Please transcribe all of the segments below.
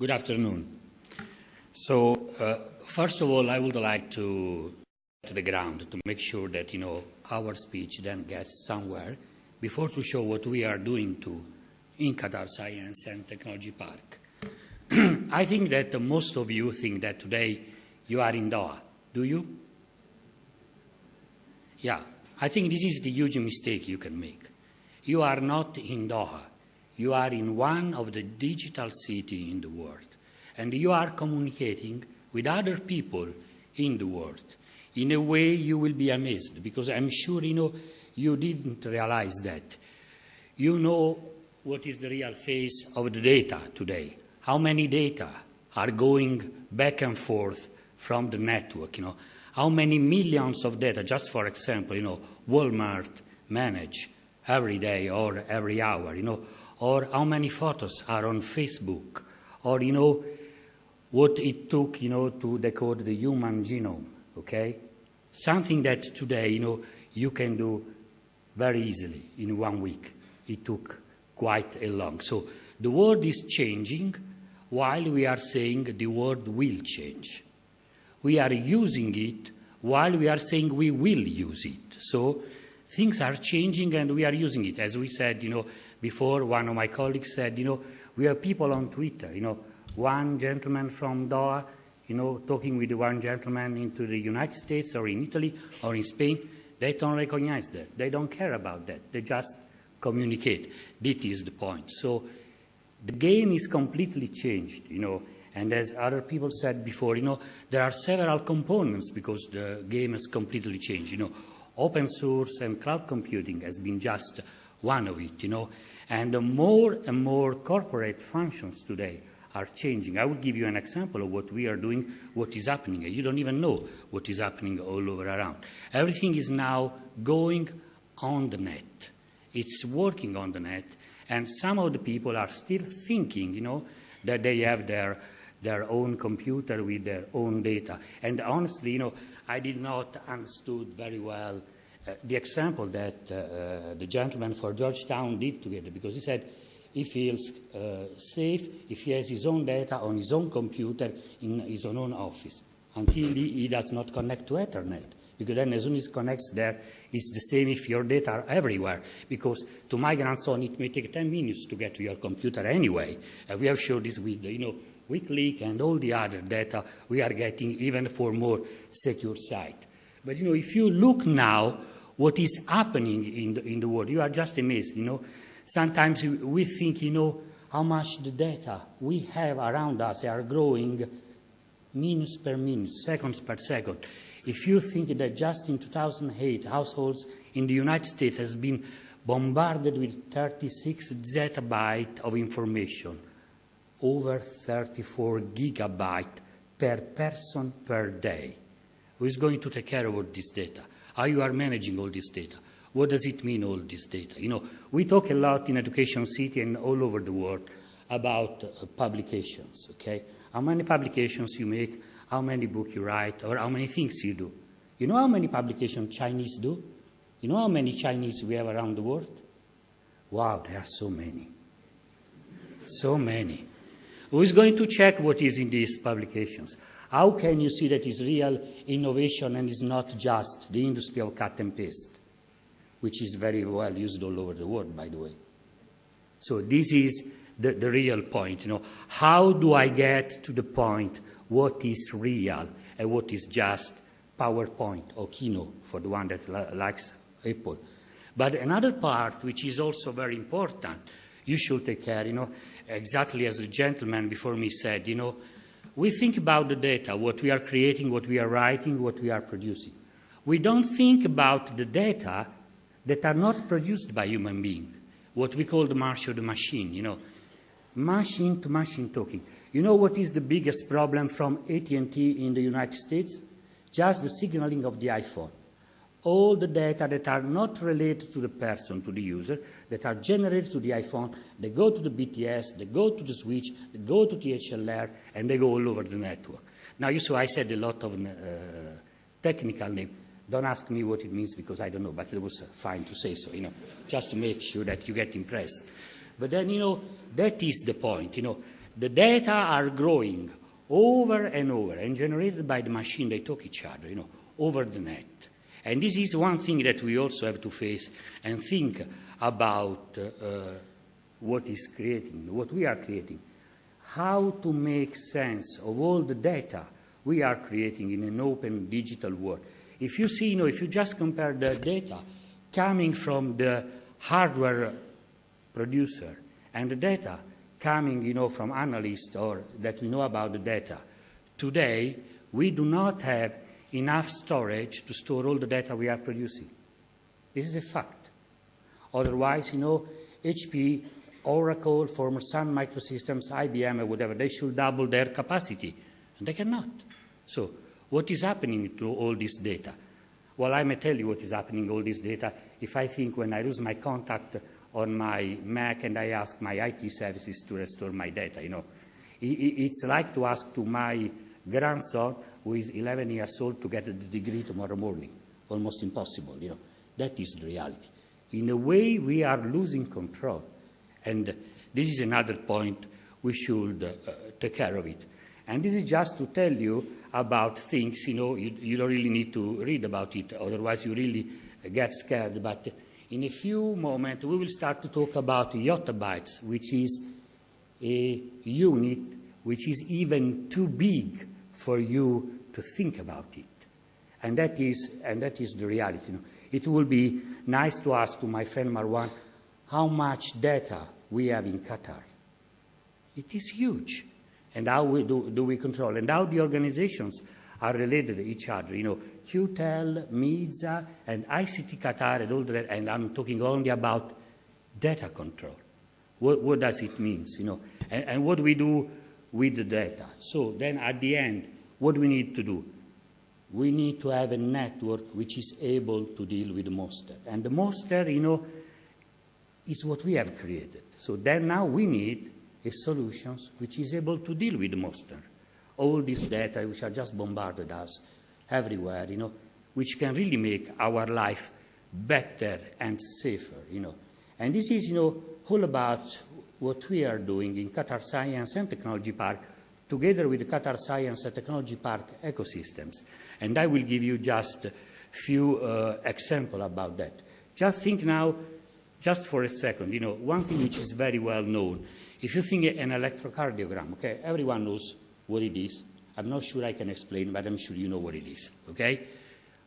Good afternoon. So, uh, first of all, I would like to to the ground to make sure that you know our speech then gets somewhere before to show what we are doing to in Qatar Science and Technology Park. I think that most of you think that today you are in Doha. Do you? Yeah, I think this is the huge mistake you can make. You are not in Doha. You are in one of the digital cities in the world. And you are communicating with other people in the world. In a way, you will be amazed because I'm sure you know you didn't realize that. You know what is the real face of the data today. How many data are going back and forth from the network? You know, how many millions of data, just for example, you know, Walmart manage every day or every hour, you know, or how many photos are on Facebook, or, you know, what it took, you know, to decode the human genome, okay? Something that today, you know, you can do very easily in one week. It took quite a long. So the world is changing while we are saying the world will change. We are using it while we are saying we will use it. So things are changing and we are using it. As we said, you know, before, one of my colleagues said, you know, we have people on Twitter, you know, one gentleman from Doha, you know, talking with one gentleman into the United States or in Italy or in Spain, they don't recognize that. They don't care about that. They just communicate. That is the point. So the game is completely changed, you know, and as other people said before, you know, there are several components because the game has completely changed, you know. Open source and cloud computing has been just one of it, you know. And more and more corporate functions today are changing. I will give you an example of what we are doing, what is happening. You don't even know what is happening all over around. Everything is now going on the net. It's working on the net, and some of the people are still thinking, you know, that they have their their own computer with their own data. And honestly, you know, I did not understood very well the example that uh, uh, the gentleman for Georgetown did together, because he said he feels uh, safe if he has his own data on his own computer in his own office until he, he does not connect to Ethernet. Because then as soon as he connects there, it's the same if your data are everywhere. Because to my grandson, it may take 10 minutes to get to your computer anyway. Uh, we have showed this with, you know, WikiLeaks and all the other data we are getting even for more secure site. But, you know, if you look now what is happening in the, in the world, you are just amazed, you know. Sometimes we think, you know, how much the data we have around us are growing minutes per minute, seconds per second. If you think that just in 2008, households in the United States has been bombarded with 36 zettabyte of information, over 34 gigabyte per person per day. Who is going to take care of all this data? How you are managing all this data? What does it mean, all this data? You know, we talk a lot in Education City and all over the world about uh, publications, okay? How many publications you make, how many books you write, or how many things you do. You know how many publications Chinese do? You know how many Chinese we have around the world? Wow, there are so many. So many. Who is going to check what is in these publications? How can you see that is real innovation and is not just the industry of cut and paste, which is very well used all over the world, by the way? So this is the, the real point. You know, how do I get to the point what is real and what is just PowerPoint or Keynote for the one that likes Apple? But another part, which is also very important, you should take care, you know, exactly as the gentleman before me said, you know, we think about the data, what we are creating, what we are writing, what we are producing. We don't think about the data that are not produced by human beings, what we call the of the machine, you know, machine to machine talking. You know what is the biggest problem from AT&T in the United States? Just the signaling of the iPhone. All the data that are not related to the person, to the user, that are generated to the iPhone, they go to the BTS, they go to the switch, they go to the HLR, and they go all over the network. Now, you saw I said a lot of uh, technical names. Don't ask me what it means because I don't know, but it was fine to say so, you know, just to make sure that you get impressed. But then, you know, that is the point, you know. the data are growing over and over and generated by the machine. They talk each other, you know, over the net. And this is one thing that we also have to face and think about uh, uh, what is creating, what we are creating. How to make sense of all the data we are creating in an open digital world. If you see, you know, if you just compare the data coming from the hardware producer and the data coming, you know, from analysts or that we know about the data, today we do not have enough storage to store all the data we are producing. This is a fact. Otherwise, you know, HP, Oracle, former Sun Microsystems, IBM, or whatever, they should double their capacity, and they cannot. So what is happening to all this data? Well, I may tell you what is happening to all this data if I think when I lose my contact on my Mac and I ask my IT services to restore my data, you know. It's like to ask to my grandson, who is 11 years old, to get a degree tomorrow morning. Almost impossible, you know. That is the reality. In a way, we are losing control. And this is another point we should uh, take care of it. And this is just to tell you about things, you know, you, you, don't really need to read about it, otherwise you really get scared. But in a few moments, we will start to talk about yottabytes, which is a unit which is even too big for you to think about it. And that is, and that is the reality. It will be nice to ask to my friend Marwan how much data we have in Qatar. It is huge and how we do, do we control, and how the organizations are related to each other. You know, QTEL, MEEZA, and ICT Qatar, and all that, and I'm talking only about data control. What, what does it mean, you know, and, and what do we do with the data? So then at the end, what do we need to do? We need to have a network which is able to deal with the monster. And the monster, you know, is what we have created. So then now we need a solution which is able to deal with the monster. All these data which are just bombarded us everywhere, you know, which can really make our life better and safer, you know. And this is, you know, all about what we are doing in Qatar Science and Technology Park together with the Qatar Science and Technology Park ecosystems. And I will give you just a few uh, examples about that. Just think now, just for a second, you know, one thing which is very well known if you think an electrocardiogram, okay, everyone knows what it is. I'm not sure I can explain, but I'm sure you know what it is, okay?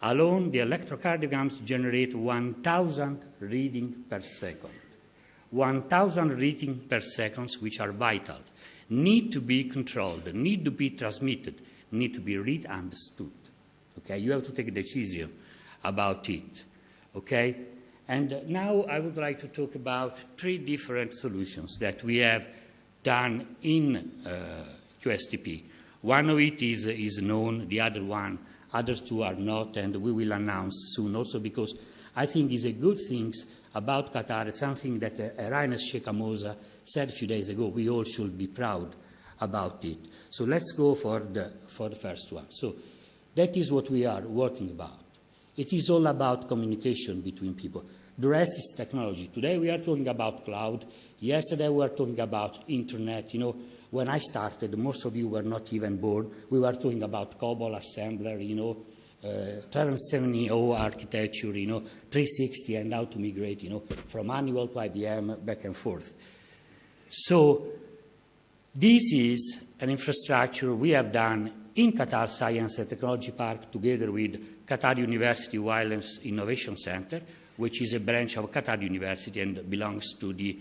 Alone, the electrocardiograms generate 1,000 readings per second. 1,000 readings per second, which are vital, need to be controlled, need to be transmitted, need to be read understood. Okay, you have to take a decision about it. Okay, and now I would like to talk about three different solutions that we have done in uh, QSTP. One of it is, is known, the other one, other two are not, and we will announce soon also because I think is a good thing about Qatar, something that uh, Rainer Sheikh said a few days ago. We all should be proud about it. So let's go for the, for the first one. So that is what we are working about. It is all about communication between people. The rest is technology. Today we are talking about cloud. Yesterday we were talking about internet. You know, when I started, most of you were not even born. We were talking about COBOL assembler, you know, uh, 770 architecture, you know, 360 and how to migrate, you know, from manual to IBM back and forth. So this is an infrastructure we have done in Qatar Science and Technology Park together with Qatar University Wireless Innovation Center which is a branch of Qatar University and belongs to the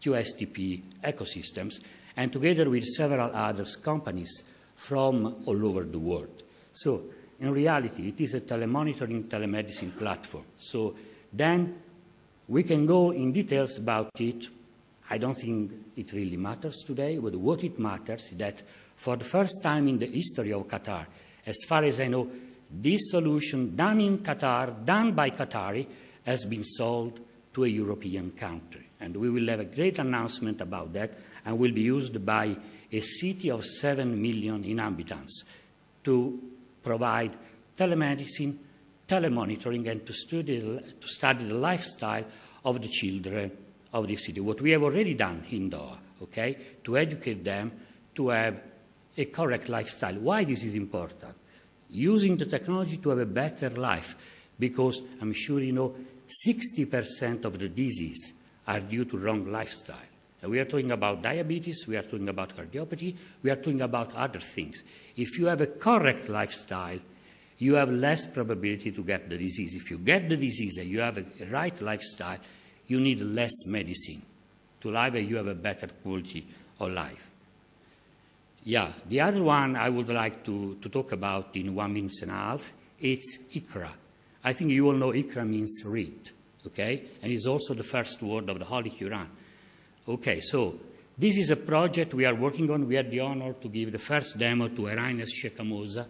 QSTP ecosystems, and together with several other companies from all over the world. So in reality, it is a telemonitoring telemedicine platform. So then we can go in details about it. I don't think it really matters today, but what it matters is that for the first time in the history of Qatar, as far as I know, this solution done in Qatar, done by Qatari, has been sold to a European country. And we will have a great announcement about that and will be used by a city of 7 million inhabitants to provide telemedicine, telemonitoring, and to study, to study the lifestyle of the children of the city. What we have already done in Doha, okay, to educate them to have a correct lifestyle. Why this is important? Using the technology to have a better life, because I'm sure you know 60% of the disease are due to wrong lifestyle. We are talking about diabetes, we are talking about cardiopathy, we are talking about other things. If you have a correct lifestyle, you have less probability to get the disease. If you get the disease and you have a right lifestyle, you need less medicine to live and you have a better quality of life. Yeah, the other one I would like to, to talk about in one minute and a half, it's IQRA. I think you all know IQRA means read, okay? And it's also the first word of the Holy Quran. Okay, so this is a project we are working on. We had the honor to give the first demo to Sheikh Moza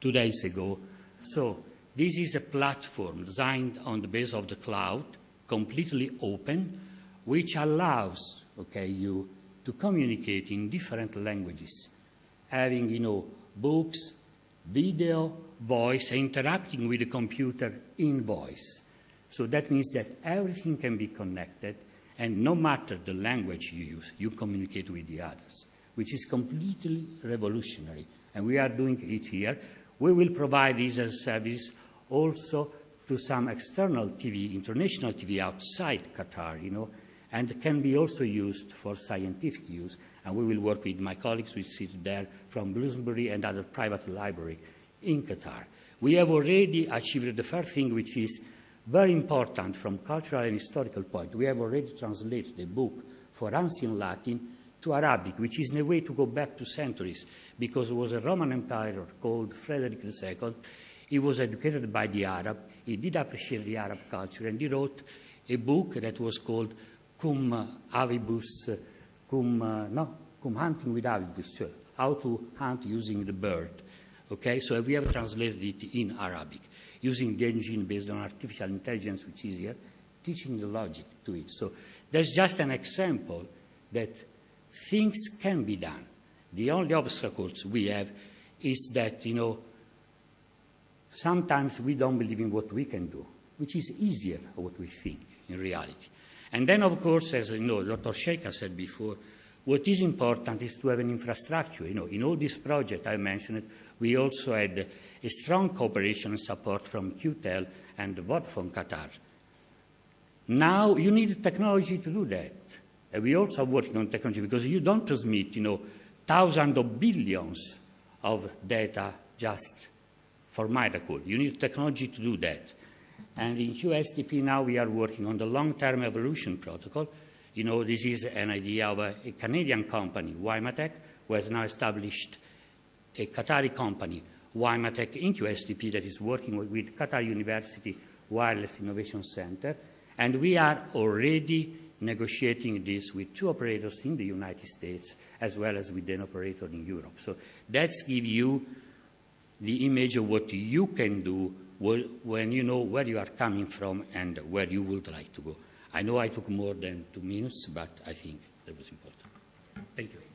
two days ago. So this is a platform designed on the base of the cloud, completely open, which allows okay, you to communicate in different languages, having you know, books, video, voice, interacting with the computer in voice. So that means that everything can be connected, and no matter the language you use, you communicate with the others, which is completely revolutionary. And we are doing it here. We will provide this as a service also to some external TV, international TV outside Qatar, you know, and can be also used for scientific use. And we will work with my colleagues who sit there from Bloomsbury and other private library in Qatar. We have already achieved the first thing, which is very important from cultural and historical point. We have already translated the book for ancient Latin to Arabic, which is in a way to go back to centuries, because it was a Roman emperor called Frederick II. He was educated by the Arab. He did appreciate the Arab culture, and he wrote a book that was called Cum Avibus, Cum, uh, no, Cum Hunting with Avibus, how to hunt using the bird. Okay, so we have translated it in Arabic, using the engine based on artificial intelligence, which is here, teaching the logic to it. So that's just an example that things can be done. The only obstacles we have is that, you know, sometimes we don't believe in what we can do, which is easier than what we think in reality. And then, of course, as you know, Dr. Sheikha said before, what is important is to have an infrastructure. You know, in all these projects I mentioned, we also had a strong cooperation and support from QTEL and Vodafone Qatar. Now you need technology to do that. And we also are working on technology because you don't transmit, you know, thousands of billions of data just for miracle. You need technology to do that. And in QSTP now we are working on the long-term evolution protocol. You know, this is an idea of a, a Canadian company, Wymatech, who has now established a Qatari company, Wymatech, in QSTP that is working with, with Qatar University Wireless Innovation Center. And we are already negotiating this with two operators in the United States as well as with an operator in Europe. So that's give you the image of what you can do when you know where you are coming from and where you would like to go. I know I took more than two minutes, but I think that was important. Thank you.